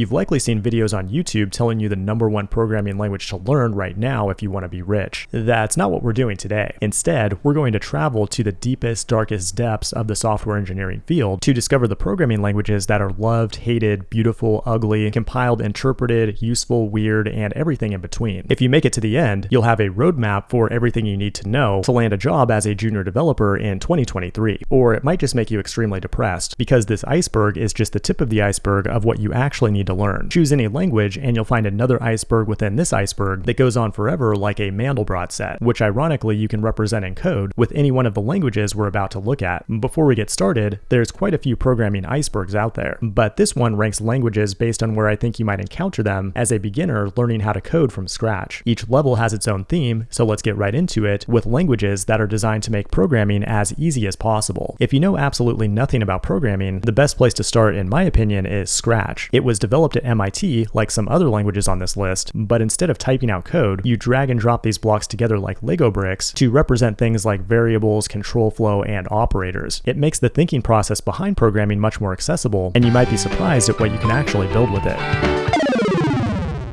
You've likely seen videos on YouTube telling you the number one programming language to learn right now if you want to be rich. That's not what we're doing today. Instead, we're going to travel to the deepest, darkest depths of the software engineering field to discover the programming languages that are loved, hated, beautiful, ugly, compiled, interpreted, useful, weird, and everything in between. If you make it to the end, you'll have a roadmap for everything you need to know to land a job as a junior developer in 2023. Or it might just make you extremely depressed because this iceberg is just the tip of the iceberg of what you actually need to learn. Choose any language and you'll find another iceberg within this iceberg that goes on forever like a Mandelbrot set, which ironically you can represent in code with any one of the languages we're about to look at. Before we get started, there's quite a few programming icebergs out there, but this one ranks languages based on where I think you might encounter them as a beginner learning how to code from scratch. Each level has its own theme, so let's get right into it with languages that are designed to make programming as easy as possible. If you know absolutely nothing about programming, the best place to start, in my opinion, is Scratch. It was developed at MIT, like some other languages on this list, but instead of typing out code, you drag and drop these blocks together like Lego bricks to represent things like variables, control flow, and operators. It makes the thinking process behind programming much more accessible, and you might be surprised at what you can actually build with it.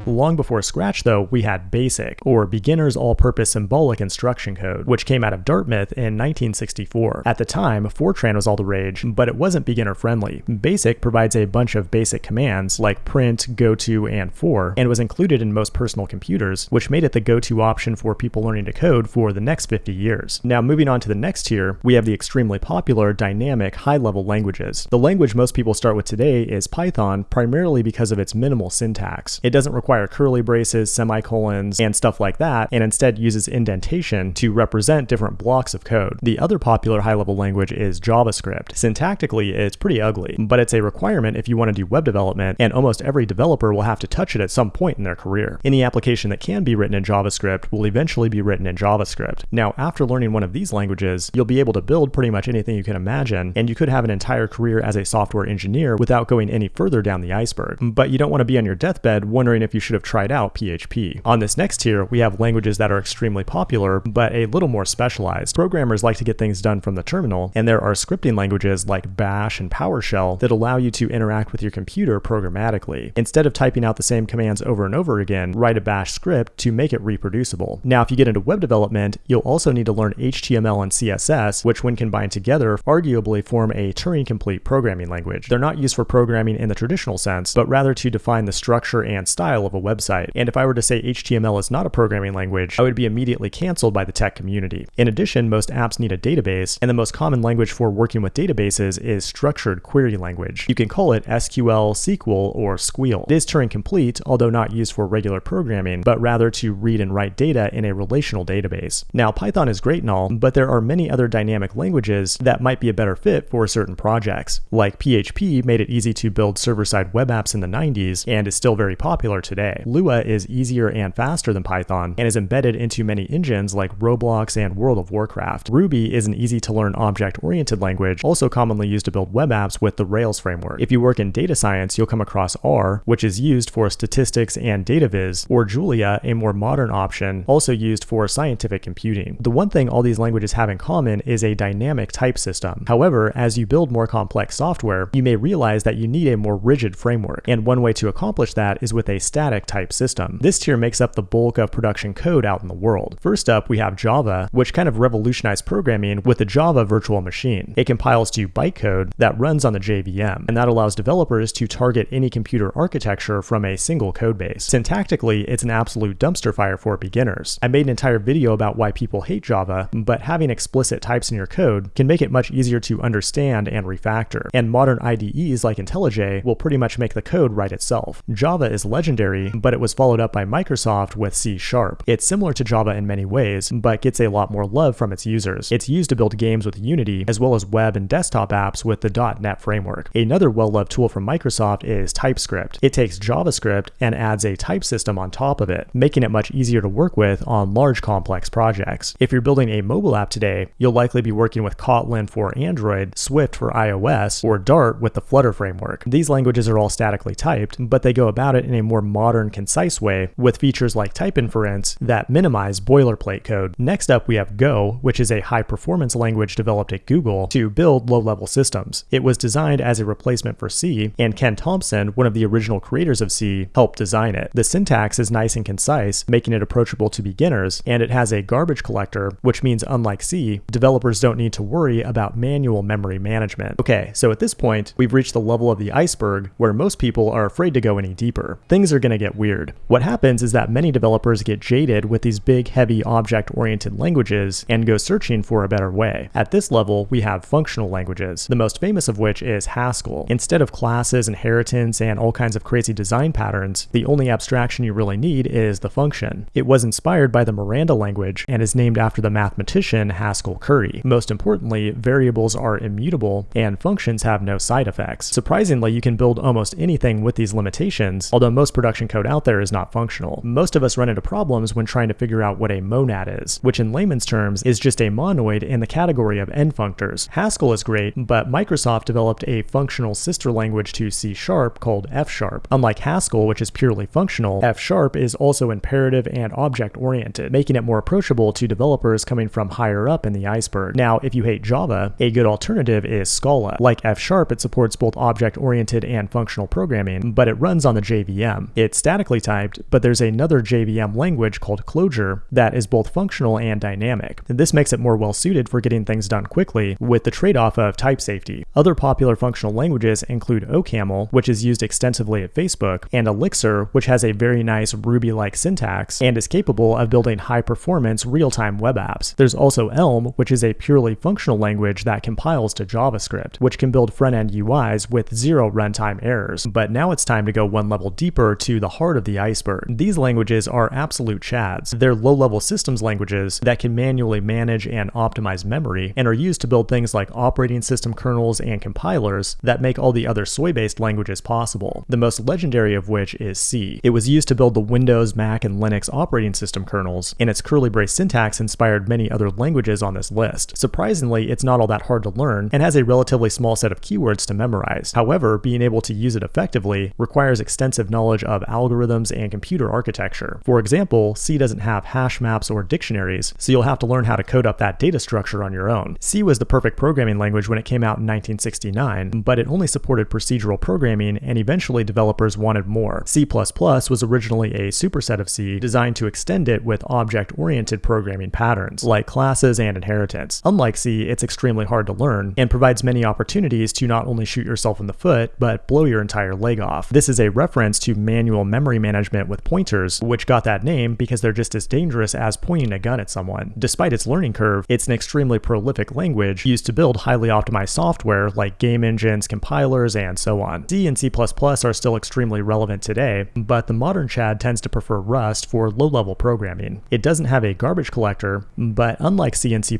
Long before Scratch, though, we had BASIC, or Beginner's All-Purpose Symbolic Instruction Code, which came out of Dartmouth in 1964. At the time, Fortran was all the rage, but it wasn't beginner-friendly. BASIC provides a bunch of basic commands, like print, goto, and for, and was included in most personal computers, which made it the go-to option for people learning to code for the next 50 years. Now, moving on to the next tier, we have the extremely popular, dynamic, high-level languages. The language most people start with today is Python, primarily because of its minimal syntax. It doesn't require require curly braces, semicolons, and stuff like that, and instead uses indentation to represent different blocks of code. The other popular high-level language is JavaScript. Syntactically, it's pretty ugly, but it's a requirement if you want to do web development, and almost every developer will have to touch it at some point in their career. Any application that can be written in JavaScript will eventually be written in JavaScript. Now, after learning one of these languages, you'll be able to build pretty much anything you can imagine, and you could have an entire career as a software engineer without going any further down the iceberg. But you don't want to be on your deathbed wondering if you should have tried out PHP. On this next tier, we have languages that are extremely popular, but a little more specialized. Programmers like to get things done from the terminal, and there are scripting languages like Bash and PowerShell that allow you to interact with your computer programmatically. Instead of typing out the same commands over and over again, write a Bash script to make it reproducible. Now, if you get into web development, you'll also need to learn HTML and CSS, which when combined together, arguably form a Turing-complete programming language. They're not used for programming in the traditional sense, but rather to define the structure and style of a website. And if I were to say HTML is not a programming language, I would be immediately canceled by the tech community. In addition, most apps need a database, and the most common language for working with databases is structured query language. You can call it SQL, SQL, or Squeal. It is Turing complete, although not used for regular programming, but rather to read and write data in a relational database. Now, Python is great and all, but there are many other dynamic languages that might be a better fit for certain projects. Like PHP made it easy to build server-side web apps in the 90s and is still very popular today. Lua is easier and faster than Python and is embedded into many engines like Roblox and World of Warcraft. Ruby is an easy to learn object-oriented language, also commonly used to build web apps with the Rails framework. If you work in data science, you'll come across R, which is used for statistics and data viz, or Julia, a more modern option, also used for scientific computing. The one thing all these languages have in common is a dynamic type system. However, as you build more complex software, you may realize that you need a more rigid framework, and one way to accomplish that is with a static type system. This tier makes up the bulk of production code out in the world. First up, we have Java, which kind of revolutionized programming with the Java virtual machine. It compiles to bytecode that runs on the JVM, and that allows developers to target any computer architecture from a single codebase. Syntactically, it's an absolute dumpster fire for beginners. I made an entire video about why people hate Java, but having explicit types in your code can make it much easier to understand and refactor, and modern IDEs like IntelliJ will pretty much make the code write itself. Java is legendary, but it was followed up by Microsoft with C Sharp. It's similar to Java in many ways, but gets a lot more love from its users. It's used to build games with Unity, as well as web and desktop apps with the .NET framework. Another well-loved tool from Microsoft is TypeScript. It takes JavaScript and adds a type system on top of it, making it much easier to work with on large complex projects. If you're building a mobile app today, you'll likely be working with Kotlin for Android, Swift for iOS, or Dart with the Flutter framework. These languages are all statically typed, but they go about it in a more modern modern, concise way with features like type inference that minimize boilerplate code. Next up, we have Go, which is a high performance language developed at Google to build low level systems. It was designed as a replacement for C, and Ken Thompson, one of the original creators of C, helped design it. The syntax is nice and concise, making it approachable to beginners, and it has a garbage collector, which means unlike C, developers don't need to worry about manual memory management. Okay, so at this point, we've reached the level of the iceberg where most people are afraid to go any deeper. Things are going to get weird. What happens is that many developers get jaded with these big, heavy, object-oriented languages and go searching for a better way. At this level, we have functional languages, the most famous of which is Haskell. Instead of classes, inheritance, and all kinds of crazy design patterns, the only abstraction you really need is the function. It was inspired by the Miranda language and is named after the mathematician Haskell Curry. Most importantly, variables are immutable and functions have no side effects. Surprisingly, you can build almost anything with these limitations, although most production code out there is not functional. Most of us run into problems when trying to figure out what a monad is, which in layman's terms is just a monoid in the category of endofunctors. Haskell is great, but Microsoft developed a functional sister language to C Sharp called F Sharp. Unlike Haskell, which is purely functional, F Sharp is also imperative and object-oriented, making it more approachable to developers coming from higher up in the iceberg. Now, if you hate Java, a good alternative is Scala. Like F Sharp, it supports both object-oriented and functional programming, but it runs on the JVM. It's statically typed, but there's another JVM language called Clojure that is both functional and dynamic. This makes it more well suited for getting things done quickly, with the trade-off of type safety. Other popular functional languages include OCaml, which is used extensively at Facebook, and Elixir, which has a very nice Ruby-like syntax and is capable of building high-performance real-time web apps. There's also Elm, which is a purely functional language that compiles to JavaScript, which can build front-end UIs with zero runtime errors. But now it's time to go one level deeper to the heart of the iceberg. These languages are absolute chads. They're low-level systems languages that can manually manage and optimize memory and are used to build things like operating system kernels and compilers that make all the other soy-based languages possible, the most legendary of which is C. It was used to build the Windows, Mac, and Linux operating system kernels, and its curly brace syntax inspired many other languages on this list. Surprisingly, it's not all that hard to learn and has a relatively small set of keywords to memorize. However, being able to use it effectively requires extensive knowledge of algorithms and computer architecture. For example, C doesn't have hash maps or dictionaries, so you'll have to learn how to code up that data structure on your own. C was the perfect programming language when it came out in 1969, but it only supported procedural programming and eventually developers wanted more. C++ was originally a superset of C designed to extend it with object-oriented programming patterns, like classes and inheritance. Unlike C, it's extremely hard to learn and provides many opportunities to not only shoot yourself in the foot, but blow your entire leg off. This is a reference to manual memory management with pointers, which got that name because they're just as dangerous as pointing a gun at someone. Despite its learning curve, it's an extremely prolific language used to build highly optimized software like game engines, compilers, and so on. C and C++ are still extremely relevant today, but the modern Chad tends to prefer Rust for low-level programming. It doesn't have a garbage collector, but unlike C and C++,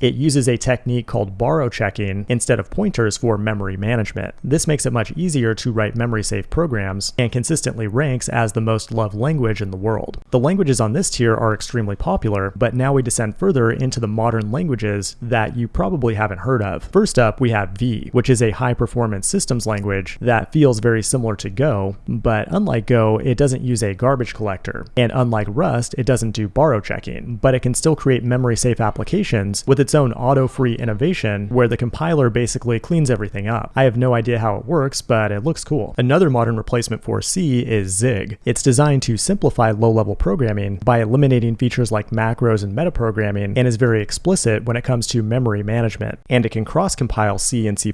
it uses a technique called borrow checking instead of pointers for memory management. This makes it much easier to write memory-safe programs and consistently ranks as the most loved language in the world. The languages on this tier are extremely popular, but now we descend further into the modern languages that you probably haven't heard of. First up, we have V, which is a high-performance systems language that feels very similar to Go, but unlike Go, it doesn't use a garbage collector. And unlike Rust, it doesn't do borrow checking, but it can still create memory-safe applications with its own auto-free innovation where the compiler basically cleans everything up. I have no idea how it works, but it looks cool. Another modern replacement for C is Zig. It's designed to simplify low-level programming by eliminating features like macros and metaprogramming and is very explicit when it comes to memory management. And it can cross-compile C and C++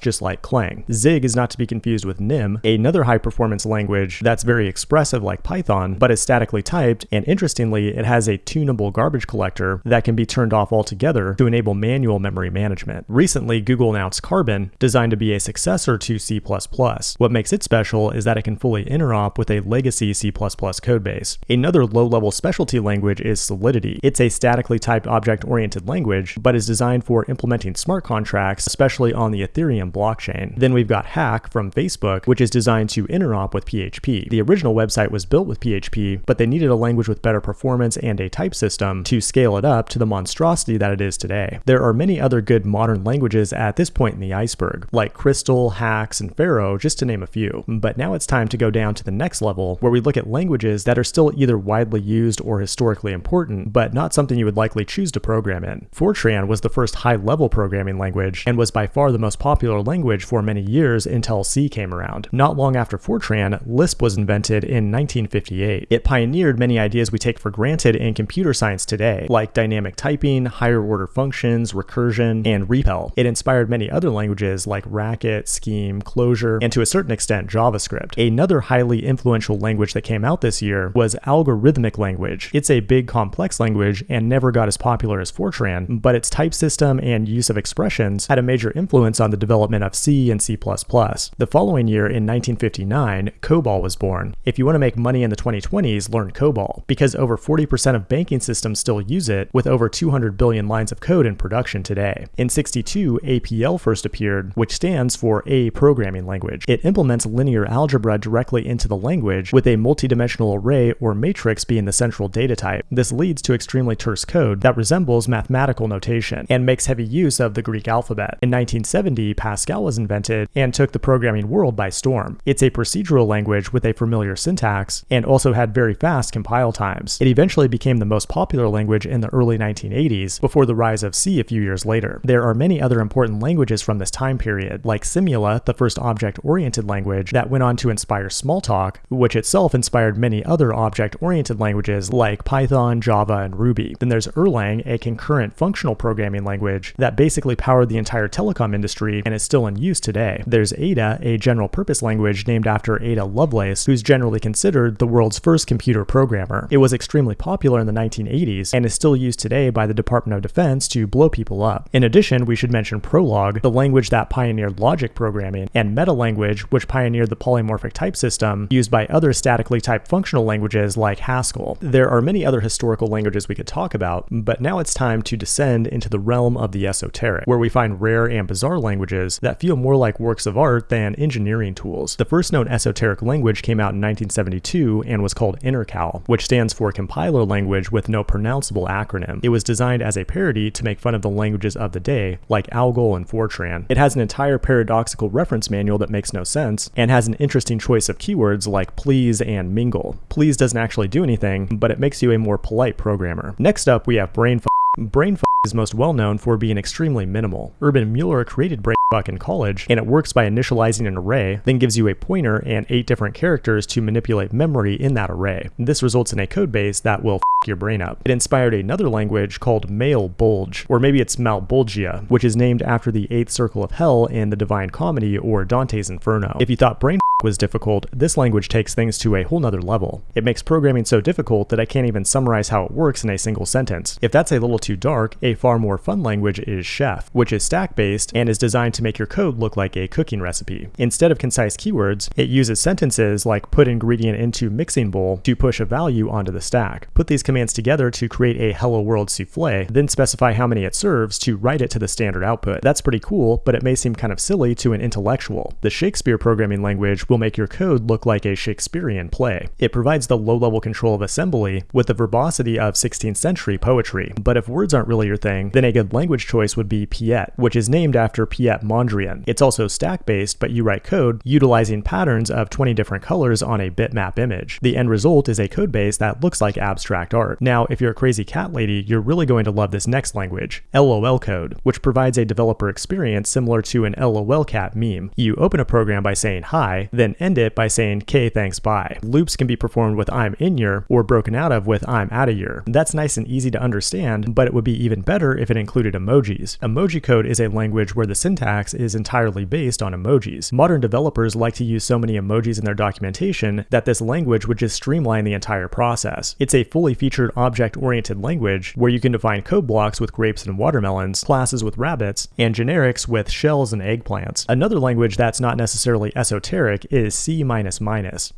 just like Clang. Zig is not to be confused with Nim, another high-performance language that's very expressive like Python, but is statically typed, and interestingly, it has a tunable garbage collector that can be turned off altogether to enable manual memory management. Recently, Google announced Carbon, designed to be a successor to C++. What makes it special is that it can fully interop with a legacy C++ codebase. Another low-level specialty language is Solidity. It's a statically typed object-oriented language, but is designed for implementing smart contracts, especially on the Ethereum blockchain. Then we've got Hack from Facebook, which is designed to interop with PHP. The original website was built with PHP, but they needed a language with better performance and a type system to scale it up to the monstrosity that it is today. There are many other good modern languages at this point in the iceberg, like Crystal, Haxe, and Pharo, just to name a few. But now it's time to go down down to the next level, where we look at languages that are still either widely used or historically important, but not something you would likely choose to program in. Fortran was the first high-level programming language, and was by far the most popular language for many years until C came around. Not long after Fortran, Lisp was invented in 1958. It pioneered many ideas we take for granted in computer science today, like dynamic typing, higher order functions, recursion, and REPL. It inspired many other languages like Racket, Scheme, Clojure, and to a certain extent JavaScript. Another highly influential language that came out this year was algorithmic language. It's a big complex language and never got as popular as Fortran, but its type system and use of expressions had a major influence on the development of C and C++. The following year in 1959, COBOL was born. If you want to make money in the 2020s, learn COBOL, because over 40% of banking systems still use it, with over 200 billion lines of code in production today. In 62, APL first appeared, which stands for A Programming Language. It implements linear algebra directly into the language, with a multidimensional array or matrix being the central data type. This leads to extremely terse code that resembles mathematical notation, and makes heavy use of the Greek alphabet. In 1970, Pascal was invented and took the programming world by storm. It's a procedural language with a familiar syntax, and also had very fast compile times. It eventually became the most popular language in the early 1980s, before the rise of C a few years later. There are many other important languages from this time period, like Simula, the first object-oriented language that went on to inspire Smalltalk, which itself inspired many other object-oriented languages like Python, Java, and Ruby. Then there's Erlang, a concurrent functional programming language that basically powered the entire telecom industry and is still in use today. There's Ada, a general-purpose language named after Ada Lovelace, who's generally considered the world's first computer programmer. It was extremely popular in the 1980s and is still used today by the Department of Defense to blow people up. In addition, we should mention Prolog, the language that pioneered logic programming, and MetaLanguage, which pioneered the polymorphic type system used by other statically typed functional languages like Haskell. There are many other historical languages we could talk about, but now it's time to descend into the realm of the esoteric, where we find rare and bizarre languages that feel more like works of art than engineering tools. The first known esoteric language came out in 1972 and was called Intercal, which stands for Compiler Language with no pronounceable acronym. It was designed as a parody to make fun of the languages of the day, like Algol and Fortran. It has an entire paradoxical reference manual that makes no sense, and has an interesting choice of keywords like please and mingle. Please doesn't actually do anything, but it makes you a more polite programmer. Next up, we have BrainFuck. BrainFuck is most well known for being extremely minimal. Urban Mueller created BrainFuck in college, and it works by initializing an array, then gives you a pointer and eight different characters to manipulate memory in that array. This results in a codebase that will your brain up. It inspired another language called Malbolge, or maybe it's Malbolgia, which is named after the eighth circle of hell in the Divine Comedy or Dante's Inferno. If you thought brain was difficult, this language takes things to a whole nother level. It makes programming so difficult that I can't even summarize how it works in a single sentence. If that's a little too dark, a far more fun language is Chef, which is stack-based and is designed to make your code look like a cooking recipe. Instead of concise keywords, it uses sentences like put ingredient into mixing bowl to push a value onto the stack. Put these commands together to create a hello world souffle, then specify how many it serves to write it to the standard output. That's pretty cool, but it may seem kind of silly to an intellectual. The Shakespeare programming language will make your code look like a Shakespearean play. It provides the low-level control of assembly with the verbosity of 16th century poetry. But if words aren't really your thing, then a good language choice would be Piet, which is named after Piet Mondrian. It's also stack-based, but you write code utilizing patterns of 20 different colors on a bitmap image. The end result is a code base that looks like abstract art. Now, if you're a crazy cat lady, you're really going to love this next language, LOL code, which provides a developer experience similar to an LOL cat meme. You open a program by saying hi, then end it by saying k thanks bye. Loops can be performed with I'm in your or broken out of with I'm out of your. That's nice and easy to understand, but it would be even better if it included emojis. Emoji code is a language where the syntax is entirely based on emojis. Modern developers like to use so many emojis in their documentation that this language would just streamline the entire process. It's a fully featured object-oriented language where you can define code blocks with grapes and watermelons, classes with rabbits, and generics with shells and eggplants. Another language that's not necessarily esoteric is C--.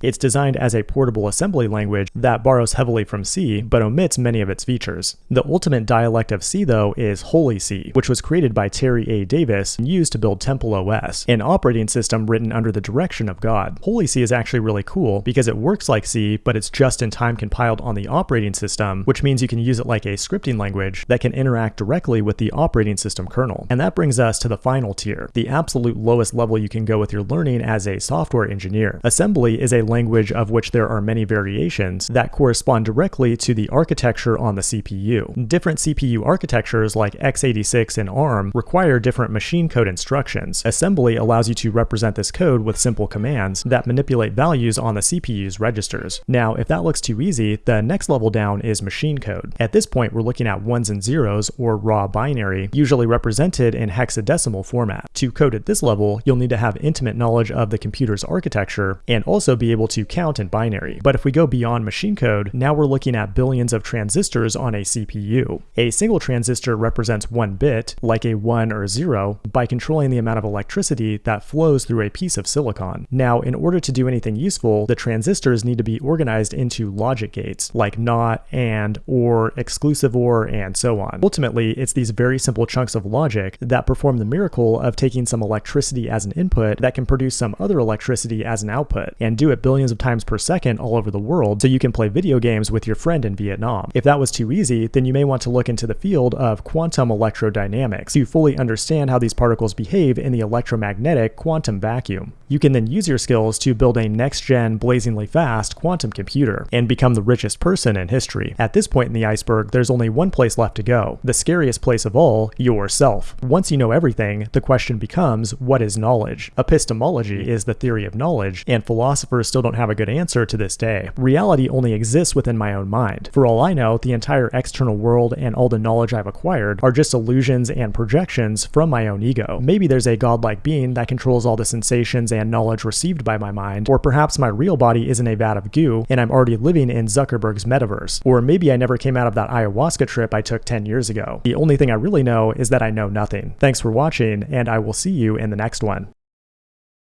It's designed as a portable assembly language that borrows heavily from C, but omits many of its features. The ultimate dialect of C, though, is Holy C, which was created by Terry A. Davis and used to build Temple OS, an operating system written under the direction of God. Holy C is actually really cool because it works like C, but it's just in time compiled on the operating system, which means you can use it like a scripting language that can interact directly with the operating system kernel. And that brings us to the final tier, the absolute lowest level you can go with your learning as a software software engineer. Assembly is a language of which there are many variations that correspond directly to the architecture on the CPU. Different CPU architectures like x86 and ARM require different machine code instructions. Assembly allows you to represent this code with simple commands that manipulate values on the CPU's registers. Now, if that looks too easy, the next level down is machine code. At this point, we're looking at ones and zeros, or raw binary, usually represented in hexadecimal format. To code at this level, you'll need to have intimate knowledge of the computer's architecture and also be able to count in binary. But if we go beyond machine code, now we're looking at billions of transistors on a CPU. A single transistor represents one bit, like a 1 or 0, by controlling the amount of electricity that flows through a piece of silicon. Now, in order to do anything useful, the transistors need to be organized into logic gates, like NOT, AND, OR, exclusive OR, and so on. Ultimately, it's these very simple chunks of logic that perform the miracle of taking some electricity as an input that can produce some other electricity as an output, and do it billions of times per second all over the world so you can play video games with your friend in Vietnam. If that was too easy, then you may want to look into the field of quantum electrodynamics to fully understand how these particles behave in the electromagnetic quantum vacuum. You can then use your skills to build a next-gen, blazingly fast quantum computer and become the richest person in history. At this point in the iceberg, there's only one place left to go, the scariest place of all, yourself. Once you know everything, the question becomes, what is knowledge? Epistemology is the theory of knowledge, and philosophers still don't have a good answer to this day. Reality only exists within my own mind. For all I know, the entire external world and all the knowledge I've acquired are just illusions and projections from my own ego. Maybe there's a godlike being that controls all the sensations and knowledge received by my mind, or perhaps my real body isn't a vat of goo and I'm already living in Zuckerberg's metaverse, or maybe I never came out of that ayahuasca trip I took 10 years ago. The only thing I really know is that I know nothing. Thanks for watching, and I will see you in the next one.